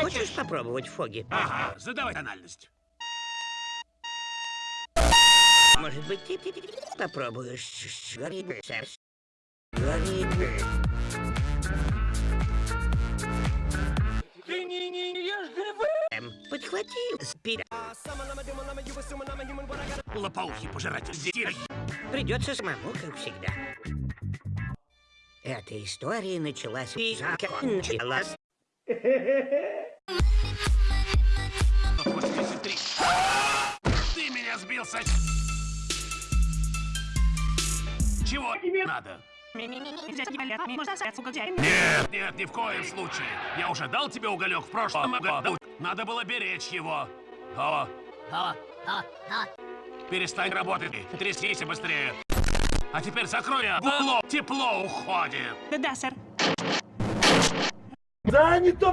Хочешь попробовать фоги? Ага, задавай тональность. Может быть, ты попробуешь? Говорит, сэр. Говорит. Ты не, не, не ешь грибы? Эм, Подхватил спираль. Лопоухий пожиратель детей. Придется самому, как всегда. Эта история началась и закончилась. 83. Ты меня сбил со... Чего надо? Нет, нет, ни в коем случае. Я уже дал тебе уголек в прошлом году. Надо было беречь его. О, перестань работать. Трясись быстрее. А теперь закрой тепло уходит. Да, сэр. Да, не то.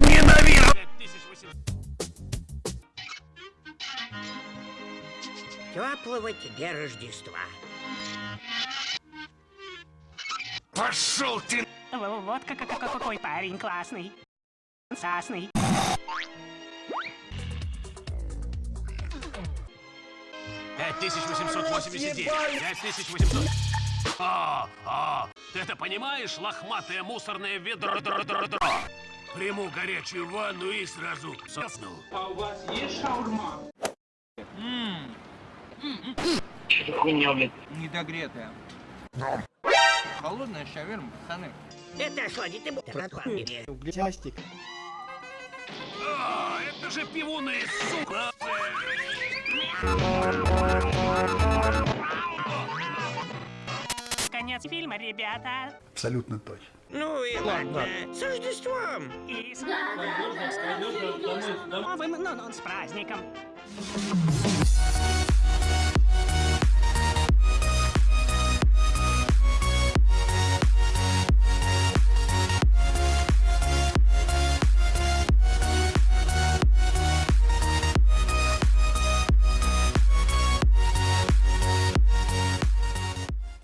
Ненавижу! 5800. Теплого тебе Рождества. Пошел ты! Вот как, как- какой парень классный. Сасный. Пять тысяч восемьсот восемьдесят девять. Пять тысяч восемьсот. А, а, ты это понимаешь, лохматое мусорное ведро, дро, дро, дро? Приму горячую ванну и сразу сосну. А у вас есть шаурма? Недогретая. Холодная шаверма, пацаны. Это охладит и Пластик. А, это же пивуны, сука! Конец фильма, ребята. Абсолютно точно. Ну и ладно. С Рождеством. И с... Новым, ну, ну, с праздником.